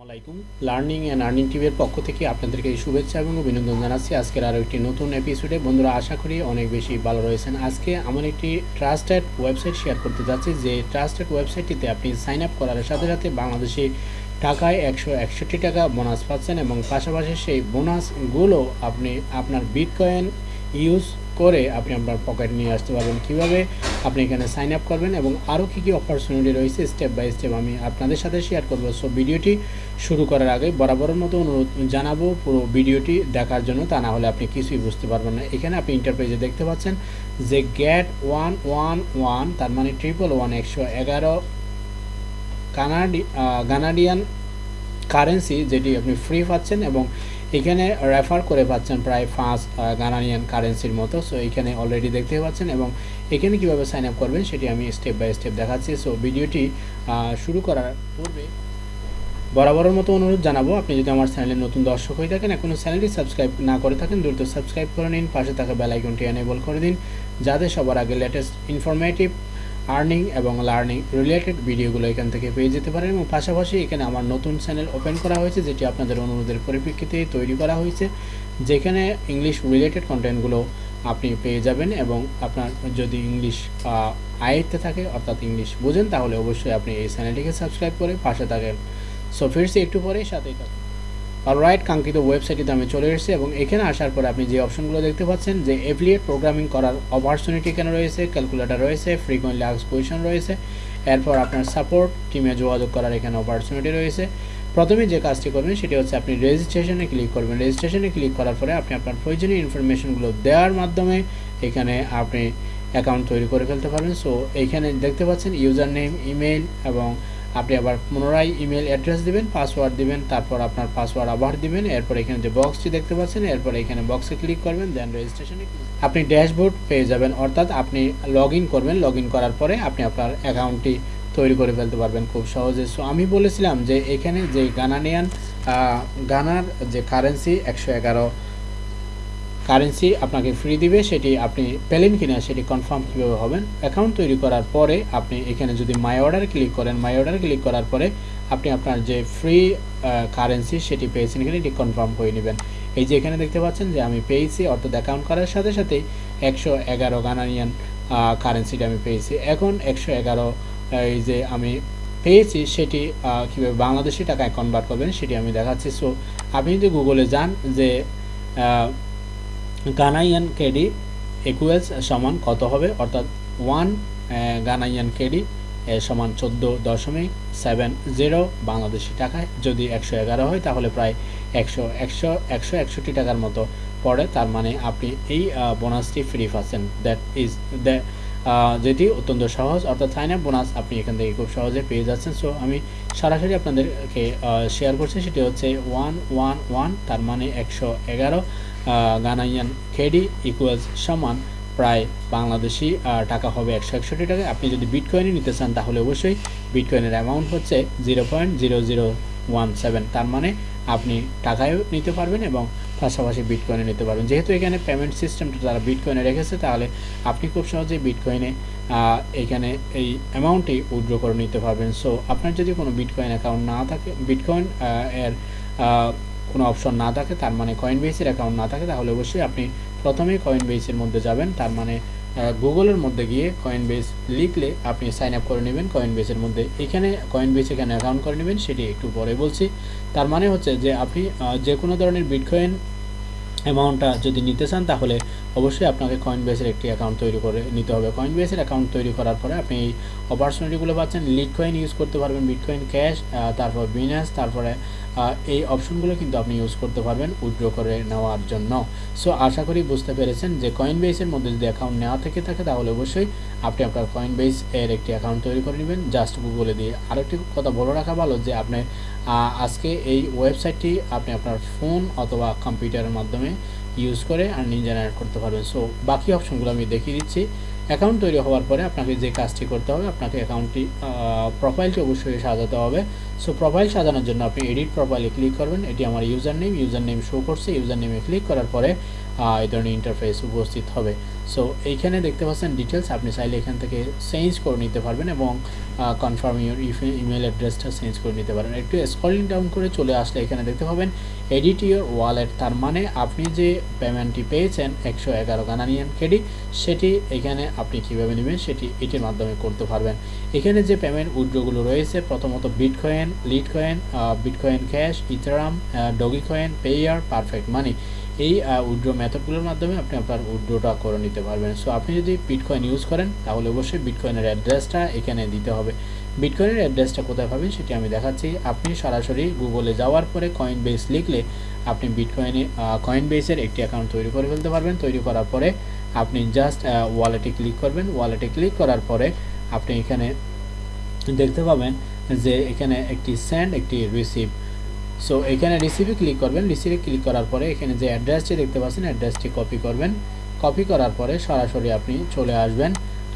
আসসালামাইকুম learning and earning টিভির পক্ষ থেকে আপনাদেরকে শুভেচ্ছা এবং অভিনন্দন জানাচ্ছি। আজকের আরও একটি নতুন এপিসোডে বন্ধুরা, আশা করি অনেক বেশি ভালো রয়েছেন। আজকে আমার একটি ট্রাস্টেড ওয়েবসাইট শেয়ার করতে যাচ্ছি, যে ট্রাস্টেড ওয়েবসাইটটিতে আপনি সাইন আপ করার সাথে সাথে বাংলাদেশি টাকায় একশো একষট্টি টাকা বোনাস পাচ্ছেন এবং পাশাপাশি সেই বোনাসগুলো আপনি আপনার বিটকয়েন ইউজ করে আপনি আপনার পকেট নিয়ে আসতে পারবেন। কীভাবে? আপনি এখানে সাইন আপ করবেন এবং আরও কী কী অপরচুনিটি রয়েছে স্টেপ বাই স্টেপ আমি আপনাদের সাথে শেয়ার করব। সো ভিডিওটি শুরু করার আগে বরাবরের মতো অনুরোধ জানাব, পুরো ভিডিওটি দেখার জন্য, তা না হলে আপনি কিছুই বুঝতে পারবেন না। এখানে আপনি ইন্টারপ্রাইজে দেখতে পাচ্ছেন যে গ্যাট ওয়ান ওয়ান ওয়ান তার মানে ট্রিপল ওয়ান একশো এগারো কানাডি কানাডিয়ান কারেন্সি যেটি আপনি ফ্রি পাচ্ছেন এবং এখানে রেফার করে পাচ্ছেন প্রায় পাঁচ গানানিয়ান কারেন্সির মতো। সো এখানে অলরেডি দেখতে পাচ্ছেন এবং এখানে কীভাবে সাইন আপ করবেন সেটি আমি স্টেপ বাই স্টেপ দেখাচ্ছি। সো ভিডিওটি শুরু করার পূর্বে বরাবরের মতো অনুরোধ জানাব, আপনি যদি আমার চ্যানেলে নতুন দর্শক হয়ে থাকেন এখনও চ্যানেলটি সাবস্ক্রাইব না করে থাকেন, দ্রুত সাবস্ক্রাইব করে নিন, পাশে থাকা বেল আইকনটি এনেবল করে দিন, যাতে সবার আগে লেটেস্ট ইনফরমেটিভ আর্নিং এবং লার্নিং রিলেটেড ভিডিওগুলো এখান থেকে পেয়ে যেতে পারেন এবং পাশাপাশি এখানে আমার নতুন চ্যানেল ওপেন করা হয়েছে, যেটি আপনাদের অনুরোধের পরিপ্রেক্ষিতে তৈরি করা হয়েছে, যেখানে ইংলিশ রিলেটেড কন্টেন্টগুলো আপনি পেয়ে যাবেন এবং আপনার যদি ইংলিশ আয়ত্তে থাকে, অর্থাৎ ইংলিশ বোঝেন, তাহলে অবশ্যই আপনি এই চ্যানেলটিকে সাবস্ক্রাইব করে পাশে থাকেন। সো ফিরছি একটু পরেই, সাথেই থাকুন। রাইট কাঙ্ক্ষিত ওয়েবসাইটটিতে আমি চলে এসেছি এবং এখানে আসার পরে আপনি যে অপশনগুলো দেখতে পাচ্ছেন, যে এফিলিয়েট প্রোগ্রামিং করার অপরচুনিটি এখানে রয়েছে ক্যালকুলেটার রয়েছে ফ্রিকোয়েন্টলি আক্স পজিশন রয়েছে, এরপর আপনার সাপোর্ট টিমে যোগাযোগ করার এখানে অপরচুনিটি রয়েছে। প্রথমে যে কাজটি করবেন, সেটি হচ্ছে আপনি রেজিস্ট্রেশনে ক্লিক করবেন। রেজিস্ট্রেশনে ক্লিক করার পরে আপনি আপনার প্রয়োজনীয় ইনফরমেশনগুলো দেওয়ার মাধ্যমে এখানে আপনি অ্যাকাউন্ট তৈরি করে ফেলতে পারবেন। সো এইখানে দেখতে পাচ্ছেন ইউজার নেম ইমেল এবং আপনি আবার পুনরায় ইমেল অ্যাড্রেস দিবেন পাসওয়ার্ড দিবেন, তারপর আপনার পাসওয়ার্ড আবার দিবেন, এরপর এখানে যে বক্সটি দেখতে পাচ্ছেন, এরপর এখানে বক্সে ক্লিক করবেন দেন রেজিস্ট্রেশনে আপনি ড্যাশবোর্ড পেয়ে যাবেন, অর্থাৎ আপনি লগ করবেন লগ করার পরে আপনি আপনার অ্যাকাউন্টটি তৈরি করে ফেলতে পারবেন খুব সহজে। সো আমি বলেছিলাম যে এখানে যে গানানিয়ান গানার যে কারেন্সি একশো এগারো কারেন্সি আপনাকে ফ্রি দিবে, সেটি আপনি পেলেন কিনা সেটি কনফার্ম কীভাবে হবেন? অ্যাকাউন্ট তৈরি করার পরে আপনি এখানে যদি মাই অর্ডার ক্লিক করেন মাই অর্ডার ক্লিক করার পরে আপনি আপনার যে ফ্রি কারেন্সি সেটি পেয়েছেন কিনা এটি কনফার্ম করে নেবেন। এই যে এখানে দেখতে পাচ্ছেন যে আমি পেয়েছি, অর্থাৎ অ্যাকাউন্ট করার সাথে সাথেই একশো এগারো গানানিয়ান কারেন্সিটা আমি পেয়েছি। এখন একশো এগারো এই যে আমি পেয়েছি, সেটি কীভাবে বাংলাদেশি টাকায় কনভার্ট করবেন সেটি আমি দেখাচ্ছি। সো আপনি যদি গুগলে যান যে গানাইয়ান কেডি একুয়েলস সমান কত হবে? অর্থাৎ ওয়ান গানাইয়ান কেডি সমান চোদ্দ দশমিক সেভেন জিরো বাংলাদেশি টাকায়। যদি একশো এগারো হয়, তাহলে প্রায় একশো একশো একশো একষট্টি টাকার মতো পড়ে। তার মানে আপনি এই বোনাসটি ফ্রি পাচ্ছেন। দ্যাট ইজ দ্য যেটি অত্যন্ত সহজ। অর্থাৎ সাইন আপ বোনাস আপনি এখান থেকে খুব সহজে পেয়ে যাচ্ছেন। সো আমি সরাসরি আপনাদেরকে শেয়ার করছি। সেটি হচ্ছে ওয়ান ওয়ান ওয়ান তার মানে একশো এগারো। গানাইয়ান খেডি ইকুয়ালস সমান প্রায় বাংলাদেশি টাকা হবে একশো একষট্টি টাকা। আপনি যদি বিটকয়েনে নিতে চান, তাহলে অবশ্যই বিটকয়েনের অ্যামাউন্ট হচ্ছে zero point zero zero one seven তার মানে আপনি টাকায়ও নিতে পারবেন এবং পাশাপাশি বিটকয়েনে নিতে পারবেন। যেহেতু এখানে পেমেন্ট সিস্টেমটা তারা বিটকয়েনে রেখেছে, তাহলে আপনি খুব সহজেই বিটকয়েনে এখানে এই অ্যামাউন্টটি উইড্রো করে নিতে পারবেন। সো আপনার যদি কোনো বিটকয়েন অ্যাকাউন্ট না থাকে বিটকয়েন এর কোনো অপশন না থাকে, তার মানে কয়েন বেসের অ্যাকাউন্ট না থাকে, তাহলে অবশ্যই আপনি প্রথমেই কয়েন বেসের মধ্যে যাবেন, তার মানে গুগলের মধ্যে গিয়ে কয়েন বেস লিখলে আপনি সাইন আপ করে নেবেন কয়েন বেসের মধ্যে। এখানে কয়েন বেস এখানে অ্যাকাউন্ট করে নেবেন, সেটি একটু পরে বলছি। তার মানে হচ্ছে যে আপনি যে কোনো ধরনের বিটকয়েন অ্যামাউন্টটা যদি নিতে চান, তাহলে অবশ্যই আপনাকে কয়েন বেসের একটি অ্যাকাউন্ট তৈরি করে নিতে হবে। কয়েন বেসের অ্যাকাউন্ট তৈরি করার পরে আপনি এই অপরচুনিটিগুলো পাচ্ছেন লিড কয়েন ইউজ করতে পারবেন বিটকয়েন ক্যাশ তারপর বিনাস তারপরে এই অপশনগুলো কিন্তু আপনি ইউজ করতে পারবেন উইড্রো করে নেওয়ার জন্য। সো আশা করি বুঝতে পেরেছেন যে কয়েন বেসের মধ্যে যদি অ্যাকাউন্ট নেওয়া থেকে থাকে, তাহলে অবশ্যই আপনি আপনার কয়েন বেস এর একটি অ্যাকাউন্ট তৈরি করে নেবেন। জাস্ট গুগলে দিয়ে আরেকটি কথা বলে রাখা ভালো যে আপনি আজকে এই ওয়েবসাইটটি আপনি আপনার ফোন অথবা কম্পিউটারের মাধ্যমে ইউজ করে আর্নিং জেনারেট করতে পারবেন। সো বাকি অপশনগুলো আমি দেখিয়ে দিচ্ছি। অ্যাকাউন্ট তৈরি হওয়ার পরে আপনাকে যে কাজটি করতে হবে, আপনাকে অ্যাকাউন্টটি প্রোফাইলটি অবশ্যই সাজাতে হবে। সো প্রোফাইল সাজানোর জন্য আপনি এডিট প্রোফাইলে ক্লিক করবেন। এটি আমার user name user name show করছে। ইউজার নেমে ক্লিক করার পরে এই ধরনের ইন্টারফেস উপস্থিত হবে। সো এইখানে দেখতে পাচ্ছেন ডিটেলস আপনি চাইলে এখান থেকে চেঞ্জ করে নিতে পারবেন এবং কনফার্ম ইউর ইমেল অ্যাড্রেসটা চেঞ্জ করে নিতে পারেন। একটু স্ক্রলিং ডাউন করে চলে আসলে এখানে দেখতে পাবেন এডিট ইউর ওয়ালেট তার মানে আপনি যে পেমেন্টটি পেয়েছেন, একশো এগারো গানানিয়ান ক্রেডি সেটি এখানে আপনি কীভাবে নেবেন, সেটি এটির মাধ্যমে করতে পারবেন। এখানে যে পেমেন্ট উইড্রোগুলো রয়েছে, প্রথমত Bitcoin Litecoin Bitcoin Cash Ethereum Dogecoin Payeer Perfect Money এই উইড্রো মেথডগুলোর মাধ্যমে আপনি আপনার উইড্রোটা করে নিতে পারবেন। সো আপনি যদি বিটকয়েন ইউজ করেন, তাহলে অবশ্যই বিটকয়েনের অ্যাড্রেসটা এখানে দিতে হবে। বিটকয়েনের অ্যাড্রেসটা কোথায় পাবেন সেটি আমি দেখাচ্ছি। আপনি সরাসরি গুগলে যাওয়ার পরে কয়েন বেস লিখলে আপনি বিটকয়েনে কয়েন বেসের একটি অ্যাকাউন্ট তৈরি করে ফেলতে পারবেন। তৈরি করার পরে আপনি জাস্ট ওয়ালেটে ক্লিক করবেন। ওয়ালেটে ক্লিক করার পরে আপনি এখানে দেখতে পাবেন যে এখানে একটি স্যান্ড একটি রিসিভ সো এখানে রিসিভে ক্লিক করবেন। রিসিভে ক্লিক করার পরে এখানে যে অ্যাড্রেসটি দেখতে পাচ্ছেন অ্যাড্রেসটি কপি করবেন। কপি করার পরে সরাসরি আপনি চলে আসবেন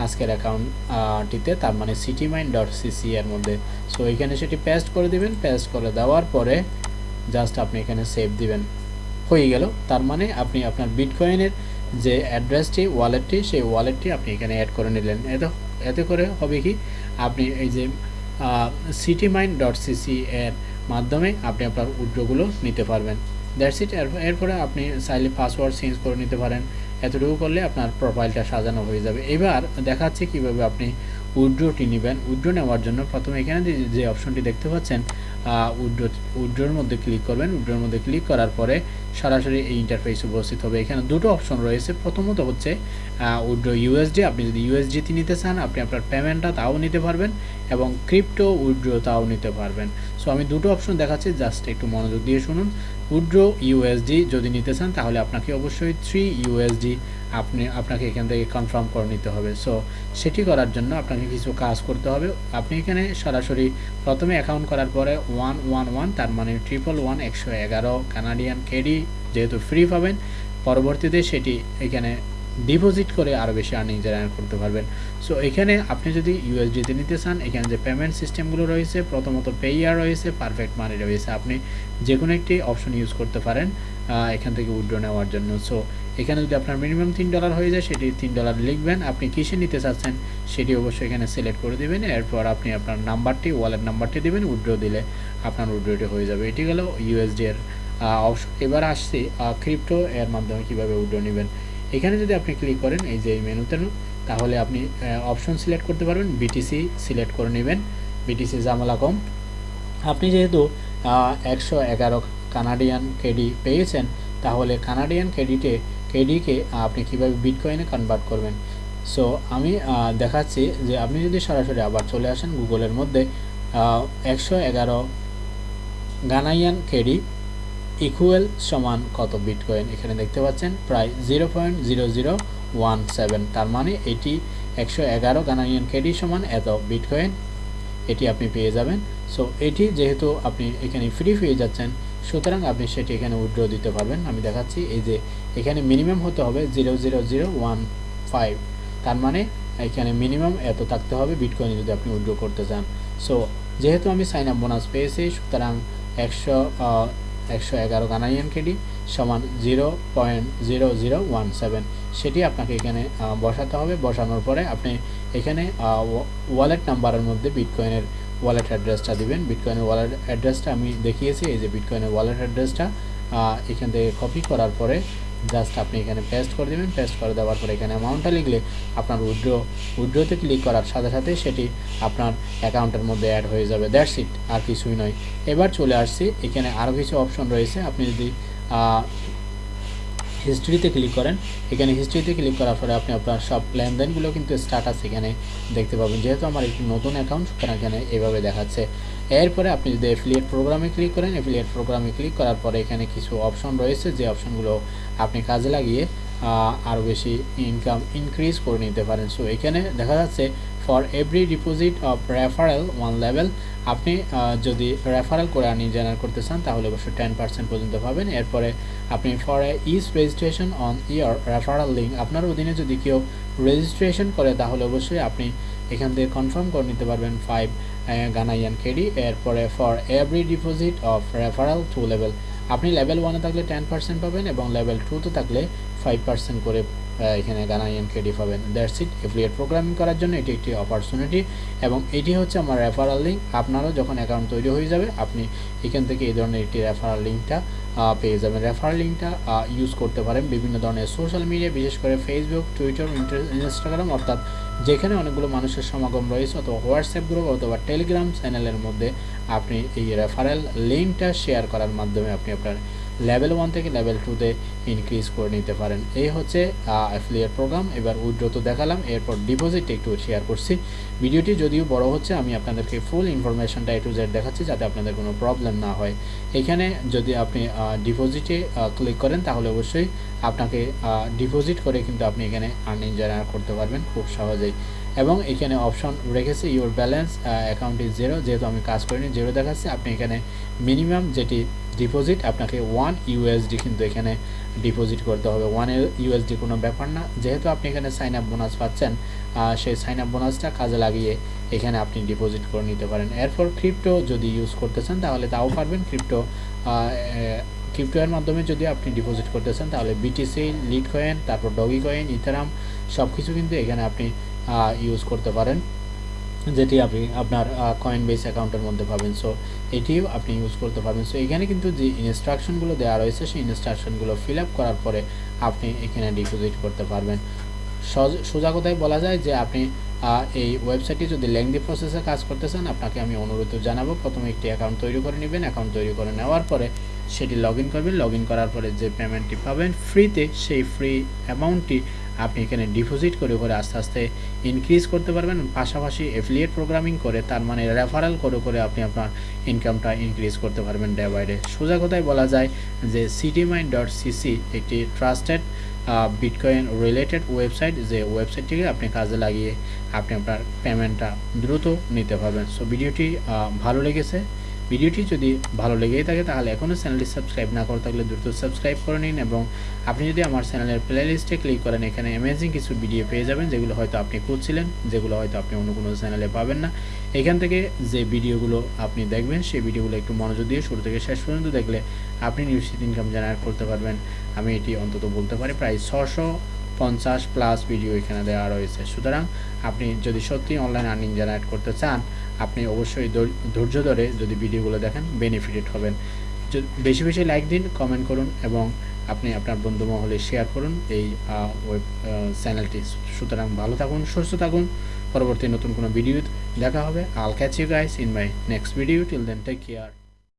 আজকের অ্যাকাউন্টটিতে তার মানে সিটিমাইন ডট সিসি এর মধ্যে। সো এখানে সেটি পেস্ট করে দিবেন। পেস্ট করে দেওয়ার পরে জাস্ট আপনি এখানে সেভ দিবেন। হয়ে গেল। তার মানে আপনি আপনার বিটকয়েনের যে অ্যাড্রেসটি ওয়ালেটটি সেই ওয়ালেটটি আপনি এখানে অ্যাড করে নিলেন। এতে এতে করে হবে কি? আপনি এই যে সিটি মাইন ডট সিসি এর মাধ্যমে আপনি আপনার উইড্রোগুলো নিতে পারবেন। দ্যাটস ইট এরপরে আপনি চাইলে পাসওয়ার্ড চেঞ্জ করে নিতে পারেন। এতটুকু করলে আপনার প্রোফাইলটা সাজানো হয়ে যাবে। এবার দেখাচ্ছে কীভাবে আপনি উইড্রোটি নেবেন। উইড্রো নেওয়ার জন্য প্রথমে এখানে যে- অপশনটি দেখতে পাচ্ছেন উইড্রো উইড্রোর মধ্যে ক্লিক করবেন। উইড্রোর মধ্যে ক্লিক করার পরে সরাসরি এই ইন্টারফেস উপস্থিত হবে। এখানে দুটো অপশন রয়েছে। প্রথমত হচ্ছে উইড্রো ইউএসডি আপনি যদি ইউএসডিতে নিতে চান, আপনি আপনার পেমেন্টটা তাও নিতে পারবেন এবং ক্রিপ্টো উইড্রো তাও নিতে পারবেন। সো আমি দুটো অপশন দেখাচ্ছি জাস্ট একটু মনোযোগ দিয়ে শুনুন। উইড্রো ইউএসডি যদি নিতে চান, তাহলে আপনাকে অবশ্যই থ্রি ইউএসডি আপনি, আপনাকে এখান থেকে কনফার্ম করে নিতে হবে। সো সেটি করার জন্য আপনাকে কিছু কাজ করতে হবে। আপনি এখানে সরাসরি প্রথমে অ্যাকাউন্ট করার পরে ওয়ান ওয়ান ওয়ান তার মানে ট্রিপল ওয়ান একশো এগারো কানাডিয়ান কেডি যেহেতু ফ্রি পাবেন, পরবর্তীতে সেটি এখানে ডিপোজিট করে আরও বেশি আর্নিং জেনারেট করতে পারবেন। সো এখানে আপনি যদি ইউএসডিতে নিতে চান, এখানে যে পেমেন্ট সিস্টেমগুলো রয়েছে, প্রথমত পেয়ার রয়েছে পারফেক্ট মানি রয়েছে। আপনি যে কোনো একটি অপশন ইউজ করতে পারেন এখান থেকে উইড্রো নেওয়ার জন্য। সো এখানে যদি আপনার মিনিমাম তিন ডলার হয়ে যায়, সেটি তিন ডলার লিখবেন। আপনি কিসে নিতে চাচ্ছেন, সেটি অবশ্যই এখানে সিলেক্ট করে দেবেন। এরপর আপনি আপনার নাম্বারটি ওয়ালেট নাম্বারটি দেবেন উইড্রো দিলে আপনার উইড্রোটি হয়ে যাবে। এটি গেল ইউএসডি এর এবার আসছি ক্রিপ্টো এর মাধ্যমে কীভাবে উইড্রো নেবেন। এখানে যদি আপনি ক্লিক করেন, এই যে এই মেনুতে তাহলে আপনি অপশন সিলেক্ট করতে পারবেন বিটিসি সিলেক্ট করে নেবেন বিটিসি জামালা কম আপনি যেহেতু একশো এগারো কানাডিয়ান কেডি পেয়েছেন, তাহলে কানাডিয়ান কেডিটে কেডিকে আপনি কীভাবে বিটকয়েনে কনভার্ট করবেন? সো আমি দেখাচ্ছি যে আপনি যদি সরাসরি আবার চলে আসেন গুগলের মধ্যে একশো এগারো গানাইয়ান কেডি ইকুয়াল সমান কত বিটকয়েন এখানে দেখতে পাচ্ছেন, প্রায় zero point zero zero one seven তার মানে এটি একশো এগারো গানানিয়ান কেডি সমান এত বিটকয়েন এটি আপনি পেয়ে যাবেন। সো এটি যেহেতু আপনি এখানে ফ্রি পেয়ে যাচ্ছেন, সুতরাং আপনি সেটি এখানে উইড্রো দিতে পারবেন। আমি দেখাচ্ছি, এই যে এখানে মিনিমাম হতে হবে zero zero zero one five তার মানে এখানে মিনিমাম এত থাকতে হবে বিটকয়েন যদি আপনি উইড্রো করতে চান। সো যেহেতু আমি সাইন আপ বোনাস পেয়েছি, সুতরাং একশো একশো এগারো গানাইয়ান কেডি সমান zero point zero zero one seven সেটি আপনাকে এখানে বসাতে হবে। বসানোর পরে আপনি এখানে ওয়ালেট নাম্বারের মধ্যে বিটকয়েনের ওয়ালেট অ্যাড্রেসটা দিবেন। বিটকয়েনের ওয়ালেট অ্যাড্রেসটা আমি দেখিয়েছি, এই যে বিটকয়েনের ওয়ালেট অ্যাড্রেসটা এখান থেকে কপি করার পরে জাস্ট আপনি এখানে পেস্ট করে দেবেন পেস্ট করে দেওয়ার পরে এখানে অ্যামাউন্টটা লিখলে আপনার উইড্রো উইড্রোতে ক্লিক করার সাথে সাথে সেটি আপনার অ্যাকাউন্টের মধ্যে অ্যাড হয়ে যাবে। দ্যাটস ইট আর কিছুই নয়। এবার চলে আসছি, এখানে আরও কিছু অপশন রয়েছে। আপনি যদি হিস্ট্রিতে ক্লিক করেন। এখানে হিস্ট্রিতে ক্লিক করার পরে আপনি আপনার সব লেনদেনগুলো কিন্তু স্ট্যাটাস এখানে দেখতে পাবেন। যেহেতু আমার একটি নতুন অ্যাকাউন্ট সুতরাং এখানে এভাবে দেখাচ্ছে। এরপরে আপনি যদি অ্যাফিলিয়েট প্রোগ্রামে ক্লিক করেন অ্যাফিলিয়েট প্রোগ্রামে ক্লিক করার পরে এখানে কিছু অপশন রয়েছে। যে অপশনগুলো আপনি কাজে লাগিয়ে আরও বেশি ইনকাম ইনক্রিজ করে নিতে পারেন। সো এখানে দেখা যাচ্ছে for every deposit of referral one level আপনি যদি রেফারেল করে আর্নিং জেনারেট করতে চান, তাহলে অবশ্যই টেন পার্সেন্ট পর্যন্ত পাবেন। এরপরে আপনি for each registration on your referral link আপনার অধীনে যদি কেউ রেজিস্ট্রেশন করে, তাহলে অবশ্যই আপনি এখান থেকে কনফার্ম করে নিতে পারবেন ফাইভ গানাইয়ান কেডি এরপরে for every deposit of referral two level আপনি লেভেল ওয়ানে থাকলে টেন পার্সেন্ট পাবেন এবং লেভেল টুতে থাকলে ফাইভ পার্সেন্ট করে এখানে গানাইএম কেডি পাবেন। দ্যাটস ইট এফিলিয়েট প্রোগ্রামিং করার জন্য এটি একটি অপরচুনিটি এবং এটি হচ্ছে আমার রেফারাল লিঙ্ক আপনারও যখন অ্যাকাউন্ট তৈরি হয়ে যাবে, আপনি এখান থেকে এই ধরনের একটি রেফারাল লিঙ্কটা পেয়ে যাবেন। রেফারাল লিঙ্কটা ইউজ করতে পারেন বিভিন্ন ধরনের সোশ্যাল মিডিয়া বিশেষ করে ফেসবুক টুইটার ইনস্টাগ্রাম অর্থাৎ যেখানে অনেকগুলো মানুষের সমাগম রয়েছে অথবা হোয়াটসঅ্যাপ গ্রুপ অথবা টেলিগ্রাম চ্যানেলের মধ্যে আপনি এই রেফারেল লিঙ্কটা শেয়ার করার মাধ্যমে আপনি আপনার লেভেল ওয়ান থেকে লেভেল টুতে ইনক্রিজ করে নিতে পারেন। এই হচ্ছে অ্যাফিলিয়েট প্রোগ্রাম এবার উইড্রো তো দেখালাম, এরপর ডিপোজিট একটু শেয়ার করছি। ভিডিওটি যদিও বড় হচ্ছে, আমি আপনাদেরকে ফুল ইনফরমেশনটা এ টু জেড দেখাচ্ছি, যাতে আপনাদের কোনো প্রবলেম না হয়। এখানে যদি আপনি ডিপোজিটে ক্লিক করেন, তাহলে অবশ্যই আপনাকে ডিপোজিট করে কিন্তু আপনি এখানে আর্নিং জেনারেট করতে পারবেন খুব সহজেই। এবং এখানে অপশন রেখেছে your balance account is zero যেহেতু আমি কাজ করিনি জিরো দেখাচ্ছে। আপনি এখানে মিনিমাম যেটি ডিপোজিট আপনাকে ওয়ান ইউএসডি কিন্তু এখানে ডিপোজিট করতে হবে। ওয়ান ইউএসডি কোনো ব্যাপার না। যেহেতু আপনি এখানে সাইন আপ বোনাস পাচ্ছেন সেই সাইন আপ বোনাসটা কাজে লাগিয়ে এখানে আপনি ডিপোজিট করে নিতে পারেন। এরপর ক্রিপ্টো যদি ইউজ করতে চান, তাহলে তাও পারবেন। ক্রিপ্টো ক্রিপ্টো এর মাধ্যমে যদি আপনি ডিপোজিট করতে চান, তাহলে বিটিসি লিড কয়েন তারপর ডগি কয়েন ইথারাম সব কিছু কিন্তু এখানে আপনি ইউজ করতে পারেন। যেটি আপনি আপনার কয়েন বেস অ্যাকাউন্টের মধ্যে পাবেন। সো এটিও আপনি ইউজ করতে পারবেন। সো এখানে কিন্তু যে ইনস্ট্রাকশনগুলো দেওয়া রয়েছে, সেই ইনস্ট্রাকশনগুলো ফিল আপ করার পরে আপনি এখানে ডিপোজিট করতে পারবেন। সজ- বলা যায় যে আপনি এই ওয়েবসাইটে যদি লেংদি প্রসেসে কাজ করতে চান, আপনাকে আমি অনুরোধ জানাব, প্রথমে একটি অ্যাকাউন্ট তৈরি করে নেবেন। অ্যাকাউন্ট তৈরি করে নেওয়ার পরে সেটি লগ করবেন। লগ করার পরে যে পেমেন্টটি পাবেন ফ্রিতে সেই ফ্রি অ্যামাউন্টটি আপনি এখানে ডিপোজিট করে করে আস্তে আস্তে ইনক্রিজ করতে পারবেন। পাশাপাশি এফিলিয়েট প্রোগ্রামিং করে তার মানে রেফারেল করে করে আপনি আপনার ইনকামটা ইনক্রিজ করতে পারবেন ডে বাই ডে সোজা কথায় বলা যায় যে সিটিমাইন ডট সিসি একটি ট্রাস্টেড বিটকয়েন রিলেটেড ওয়েবসাইট যে ওয়েবসাইটটিকে আপনি কাজে লাগিয়ে আপনি আপনার পেমেন্টটা দ্রুত নিতে পারবেন। সো ভিডিওটি ভালো লেগেছে। ভিডিওটি যদি ভালো লেগেই থাকে, তাহলে এখনও চ্যানেলটি সাবস্ক্রাইব না করে থাকলে দ্রুত সাবস্ক্রাইব করে নিন এবং আপনি যদি আমার চ্যানেলের প্লে লিস্টে ক্লিক করেন, এখানে অ্যামেজিং কিছু ভিডিও পেয়ে যাবেন, যেগুলো হয়তো আপনি খুঁজছিলেন, যেগুলো হয়তো আপনি অন্য কোনো চ্যানেলে পাবেন না। এখান থেকে যে ভিডিওগুলো আপনি দেখবেন, সেই ভিডিওগুলো একটু মনোযোগ দিয়ে শুরু থেকে শেষ পর্যন্ত দেখলে আপনি নিশ্চিত ইনকাম জেনারেট করতে পারবেন। আমি এটি অন্তত বলতে পারি, প্রায় ছশো পঞ্চাশ প্লাস ভিডিও এখানে দেওয়া রয়েছে। সুতরাং আপনি যদি সত্যি অনলাইন আর্নিং জেনারেট করতে চান আপনি অবশ্যই ধৈর- ধৈর্য ধরে যদি ভিডিওগুলো দেখেন বেনিফিটেড হবেন। বেশি বেশি লাইক দিন কমেন্ট করুন এবং আপনি আপনার বন্ধু মহলে শেয়ার করুন এই ওয়েব চ্যানেলটি সুতরাং ভালো থাকুন, সুস্থ থাকুন। পরবর্তী নতুন কোনো ভিডিও দেখা হবে। I'll catch you guys in my next video till then take care